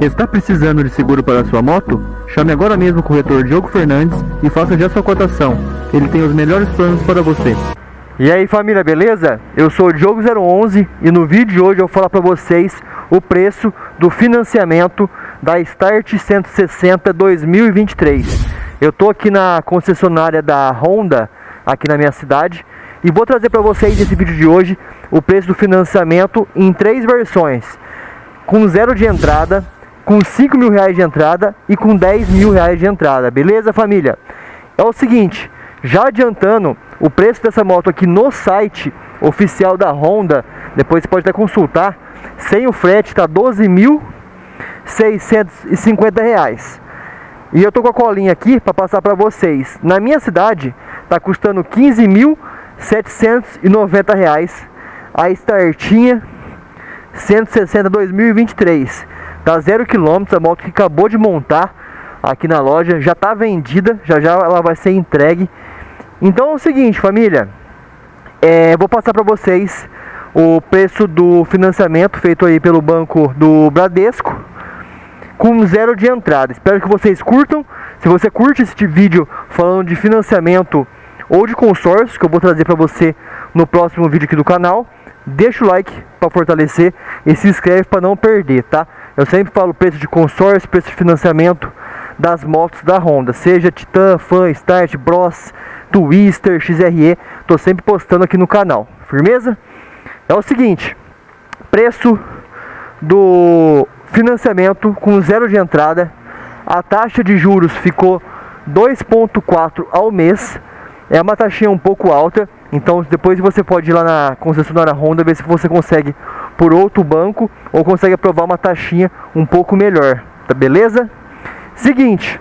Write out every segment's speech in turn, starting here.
Está precisando de seguro para sua moto? Chame agora mesmo o corretor Diogo Fernandes e faça já sua cotação. Ele tem os melhores planos para você. E aí família, beleza? Eu sou o Diogo011 e no vídeo de hoje eu vou falar para vocês o preço do financiamento da Start 160 2023. Eu tô aqui na concessionária da Honda, aqui na minha cidade, e vou trazer para vocês nesse vídeo de hoje o preço do financiamento em três versões, com zero de entrada, com 5 mil reais de entrada e com 10 mil reais de entrada, beleza família? É o seguinte, já adiantando, o preço dessa moto aqui no site oficial da Honda, depois você pode até consultar, sem o frete está 12.650 reais. E eu tô com a colinha aqui para passar para vocês. Na minha cidade está custando 15.790 reais a startinha 160 2023. Tá zero quilômetros, a moto que acabou de montar aqui na loja, já está vendida, já já ela vai ser entregue então é o seguinte, família, é, vou passar para vocês o preço do financiamento feito aí pelo banco do Bradesco com zero de entrada. Espero que vocês curtam. Se você curte este vídeo falando de financiamento ou de consórcio, que eu vou trazer para você no próximo vídeo aqui do canal, deixa o like para fortalecer e se inscreve para não perder, tá? Eu sempre falo preço de consórcio, preço de financiamento das motos da Honda, seja Titan, Fan, Start, Bros, Twister, XRE, tô sempre postando aqui no canal, firmeza? É o seguinte, preço do financiamento com zero de entrada, a taxa de juros ficou 2.4 ao mês, é uma taxinha um pouco alta, então depois você pode ir lá na concessionária Honda ver se você consegue por outro banco ou consegue aprovar uma taxinha um pouco melhor, tá beleza? Seguinte,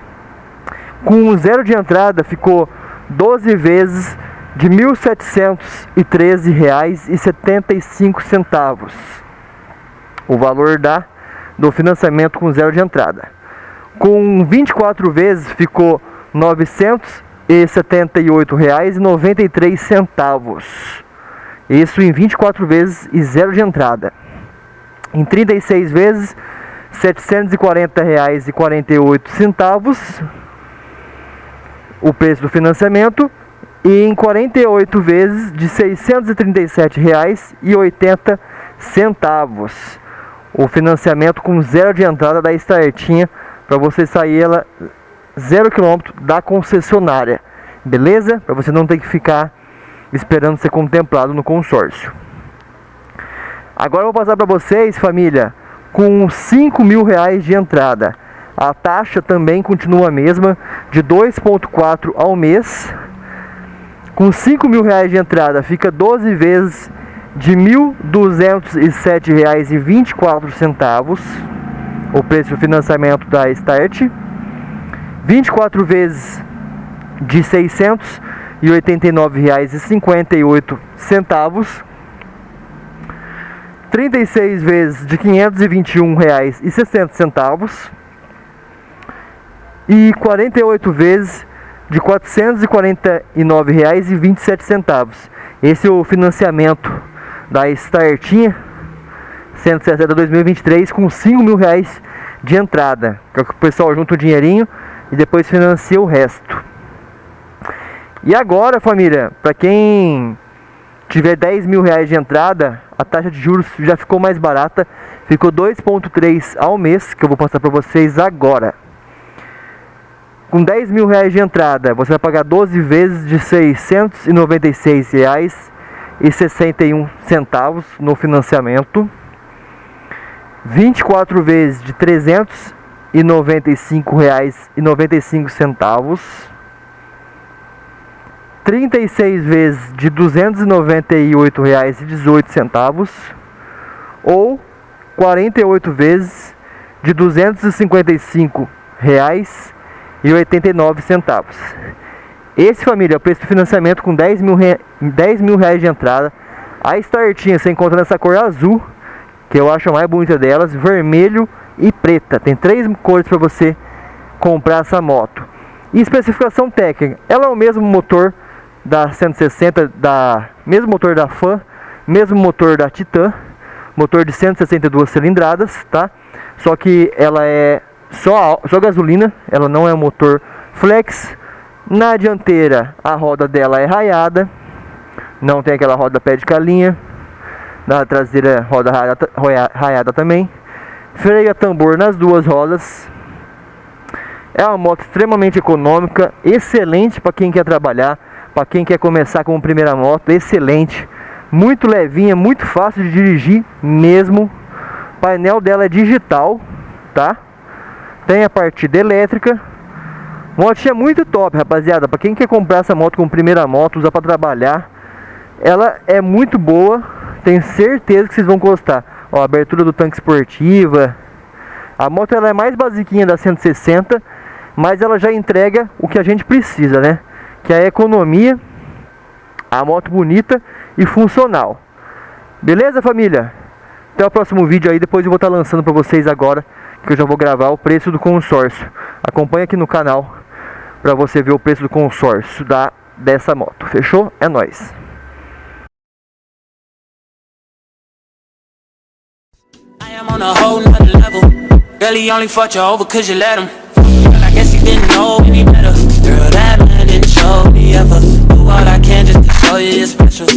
com zero de entrada ficou 12 vezes de R$ 1.713,75 o valor da, do financiamento com zero de entrada. Com 24 vezes ficou R$ 978,93. Isso em 24 vezes e zero de entrada. Em 36 vezes, R$ 740,48 o preço do financiamento e em 48 vezes de R$ 637,80 o financiamento com zero de entrada da startinha para você sair ela zero quilômetro da concessionária. Beleza? Para você não ter que ficar esperando ser contemplado no consórcio agora eu vou passar para vocês família com 5 mil reais de entrada a taxa também continua a mesma, de 2,4 ao mês. Com 5 mil reais de entrada, fica 12 vezes de R$ 1.207,24 o preço do financiamento da Start. 24 vezes de R$ 689,58 36 vezes de R$ 521,60 e 48 vezes de R$ 449,27. Esse é o financiamento da Startinha 160 2023 com 5 mil reais de entrada. Que é o pessoal junta o dinheirinho e depois financia o resto. E agora, família, para quem tiver 10 mil reais de entrada, a taxa de juros já ficou mais barata. Ficou 2,3 ao mês, que eu vou passar para vocês agora. Com 10 mil reais de entrada, você vai pagar 12 vezes de 696 reais e 61 centavos no financiamento. 24 vezes de 395 reais e 95 centavos. 36 vezes de 298 reais e 18 centavos ou 48 vezes de 255 reais e 89 centavos. Esse família é o preço do financiamento com 10 mil, 10 mil reais de entrada. A startinha você encontra nessa cor azul, que eu acho a mais bonita delas, vermelho e preta. Tem três cores para você comprar essa moto. E especificação técnica, ela é o mesmo motor da 160, da mesmo motor da Fan, mesmo motor da Titan, motor de 162 cilindradas, tá? Só que ela é só, só gasolina, ela não é motor flex. Na dianteira a roda dela é raiada, não tem aquela roda pé de calinha. Na traseira roda raiada, raiada também. Freio a tambor nas duas rodas. É uma moto extremamente econômica, excelente para quem quer trabalhar, para quem quer começar com primeira moto, excelente. Muito levinha, muito fácil de dirigir mesmo. O painel dela é digital, tá? Tem a partida elétrica. Motinha muito top, rapaziada. Para quem quer comprar essa moto com primeira moto, usar para trabalhar, ela é muito boa. Tenho certeza que vocês vão gostar. Ó, abertura do tanque esportiva. A moto ela é mais basiquinha da 160, mas ela já entrega o que a gente precisa, né? Que é a economia, a moto bonita e funcional. Beleza, família? Até o próximo vídeo aí, depois eu vou estar lançando para vocês agora, que eu já vou gravar o preço do consórcio. Acompanha aqui no canal para você ver o preço do consórcio da dessa moto. Fechou? É nóis. I on a whole nother level. Really only fought you over cause you let him. know ever Do what I can just to show you you're special.